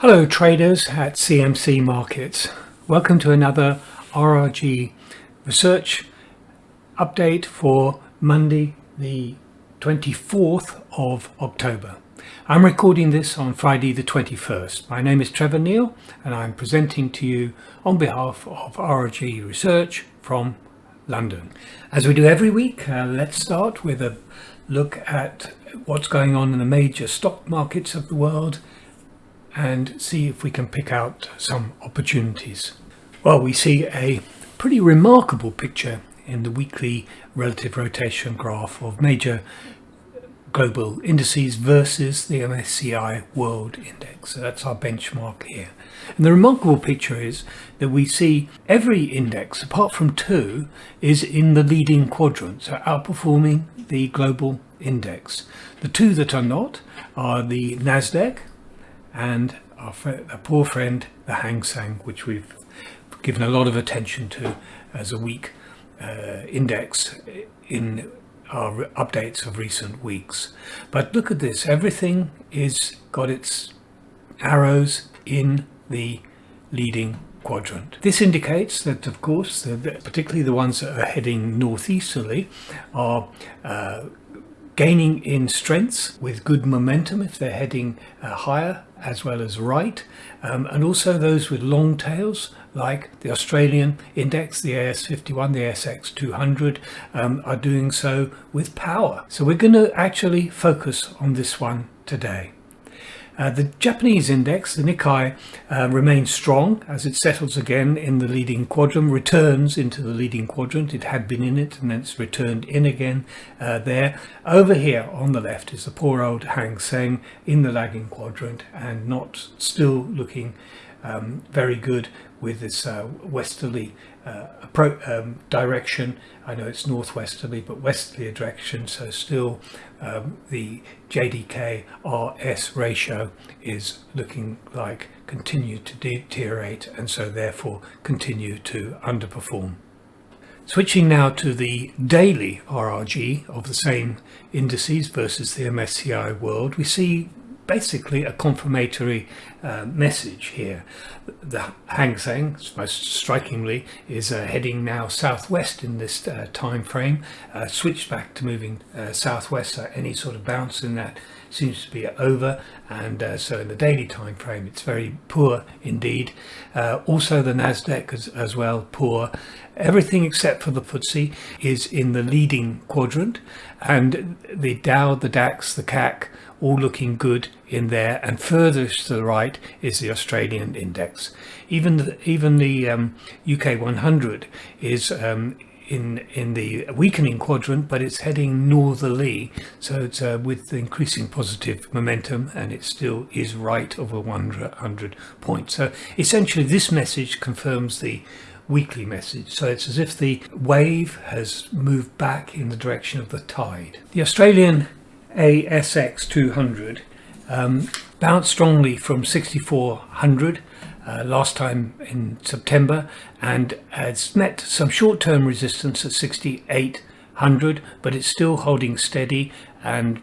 Hello traders at CMC Markets. Welcome to another RRG research update for Monday the 24th of October. I'm recording this on Friday the 21st. My name is Trevor Neil and I'm presenting to you on behalf of RRG Research from London. As we do every week, uh, let's start with a look at what's going on in the major stock markets of the world and see if we can pick out some opportunities. Well, we see a pretty remarkable picture in the weekly relative rotation graph of major global indices versus the MSCI World Index. So that's our benchmark here. And the remarkable picture is that we see every index, apart from two, is in the leading quadrant, so outperforming the global index. The two that are not are the NASDAQ and our, our poor friend the Hang Seng, which we've given a lot of attention to as a weak uh, index in our updates of recent weeks. But look at this, everything is got its arrows in the leading quadrant. This indicates that of course, the, particularly the ones that are heading northeasterly are uh, gaining in strengths with good momentum if they're heading uh, higher as well as right um, and also those with long tails like the Australian index, the AS51, the ASX 200 um, are doing so with power. So we're going to actually focus on this one today. Uh, the Japanese index, the Nikkei, uh, remains strong as it settles again in the leading quadrant, returns into the leading quadrant. It had been in it and then it's returned in again uh, there. Over here on the left is the poor old Hang Seng in the lagging quadrant and not still looking um, very good with this uh, westerly uh, um, direction. I know it's northwesterly, but westerly direction. So still um, the JDK RS ratio is looking like continue to deteriorate and so therefore continue to underperform. Switching now to the daily RRG of the same indices versus the MSCI World, we see basically a confirmatory uh, message here. The Hang Seng, most strikingly, is uh, heading now southwest in this uh, time frame, uh, switched back to moving uh, southwest, so any sort of bounce in that seems to be over and uh, so in the daily time frame it's very poor indeed also the Nasdaq as, as, well poor everything except for the FTSE is in the leading quadrant and the Dow the DAX the CAC all looking good in there and furthest to the right is the Australian index. Even the, even the um, UK 100 is um, in in the weakening quadrant but it's heading northerly so it's uh, with increasing positive momentum and it still is right over 100 points so essentially this message confirms the weekly message. So it's as if the wave has moved back in the direction of the tide. The Australian ASX 200 um, bounced strongly from 6400 uh, last time in September and has met some short-term resistance at 6800 but it's still holding steady and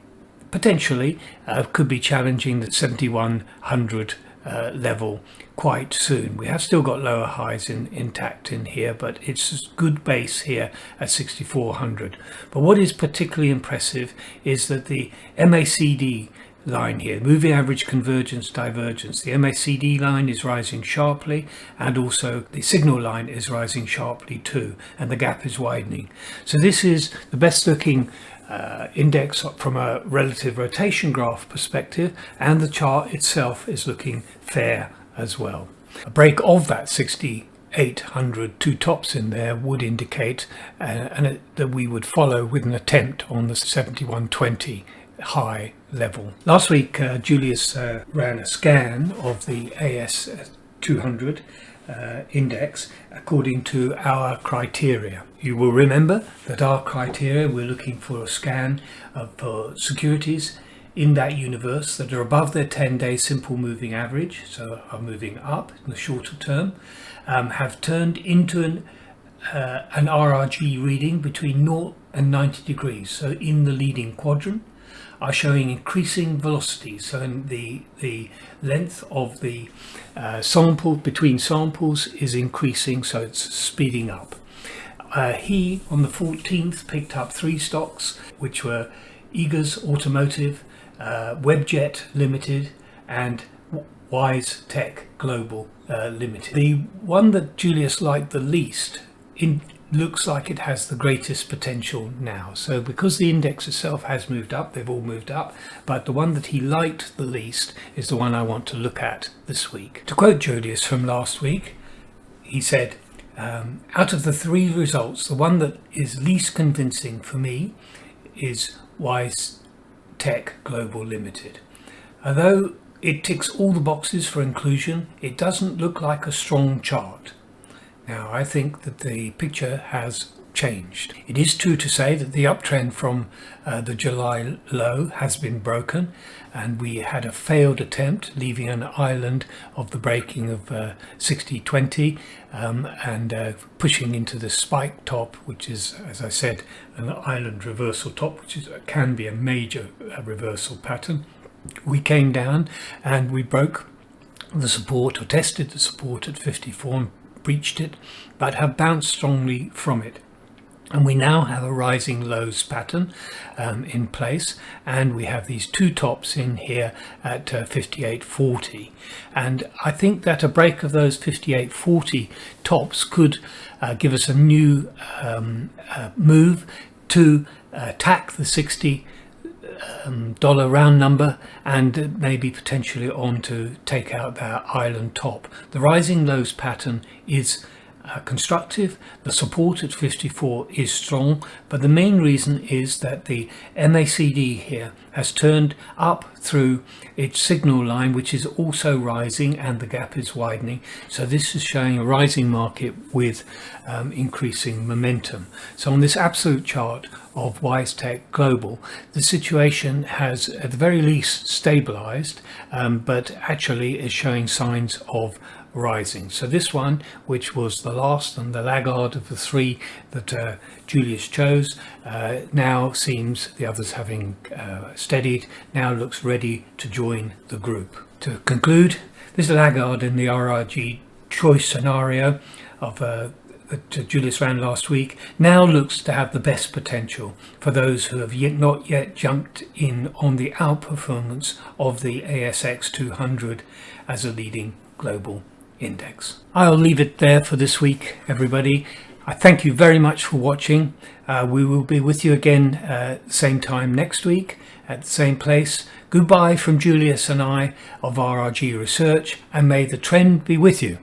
potentially uh, could be challenging the 7100 uh, level quite soon. We have still got lower highs in, intact in here, but it's a good base here at 6400. But what is particularly impressive is that the MACD line here, moving average convergence divergence. The MACD line is rising sharply and also the signal line is rising sharply too and the gap is widening. So this is the best looking uh, index from a relative rotation graph perspective and the chart itself is looking fair as well. A break of that 60 800 two tops in there would indicate uh, and that we would follow with an attempt on the 7120 high level. Last week, uh, Julius uh, ran a scan of the AS200 uh, index according to our criteria. You will remember that our criteria, we're looking for a scan of for securities in that universe that are above their 10-day simple moving average, so are moving up in the shorter term, um, have turned into an, uh, an RRG reading between 0 and 90 degrees, so in the leading quadrant, are showing increasing velocity. So in the, the length of the uh, sample between samples is increasing, so it's speeding up. Uh, he, on the 14th, picked up three stocks, which were Eagers Automotive, uh, Webjet Limited, and WiseTech Global uh, Limited. The one that Julius liked the least in, looks like it has the greatest potential now. So because the index itself has moved up, they've all moved up, but the one that he liked the least is the one I want to look at this week. To quote Julius from last week, he said, um, out of the three results, the one that is least convincing for me is Wise Tech Global Limited. Although it ticks all the boxes for inclusion, it doesn't look like a strong chart. Now I think that the picture has changed. It is true to say that the uptrend from uh, the July low has been broken and we had a failed attempt leaving an island of the breaking of uh, 60-20 um, and uh, pushing into the spike top which is as I said an island reversal top which is, can be a major uh, reversal pattern. We came down and we broke the support or tested the support at 54 and breached it but have bounced strongly from it. And we now have a rising lows pattern um, in place and we have these two tops in here at uh, 58.40 and I think that a break of those 58.40 tops could uh, give us a new um, uh, move to attack the 60 um, dollar round number and maybe potentially on to take out that island top. The rising lows pattern is uh, constructive. The support at 54 is strong, but the main reason is that the MACD here has turned up through its signal line, which is also rising and the gap is widening. So this is showing a rising market with um, increasing momentum. So on this absolute chart of WiseTech Global, the situation has at the very least stabilized, um, but actually is showing signs of rising. So this one, which was the last and the laggard of the three that uh, Julius chose, uh, now seems the others having uh, steadied, now looks ready to join the group. To conclude, this laggard in the RRG choice scenario of uh, that Julius ran last week now looks to have the best potential for those who have yet not yet jumped in on the outperformance of the ASX 200 as a leading global index. I'll leave it there for this week, everybody. I thank you very much for watching. Uh, we will be with you again uh, same time next week at the same place. Goodbye from Julius and I of RRG Research and may the trend be with you.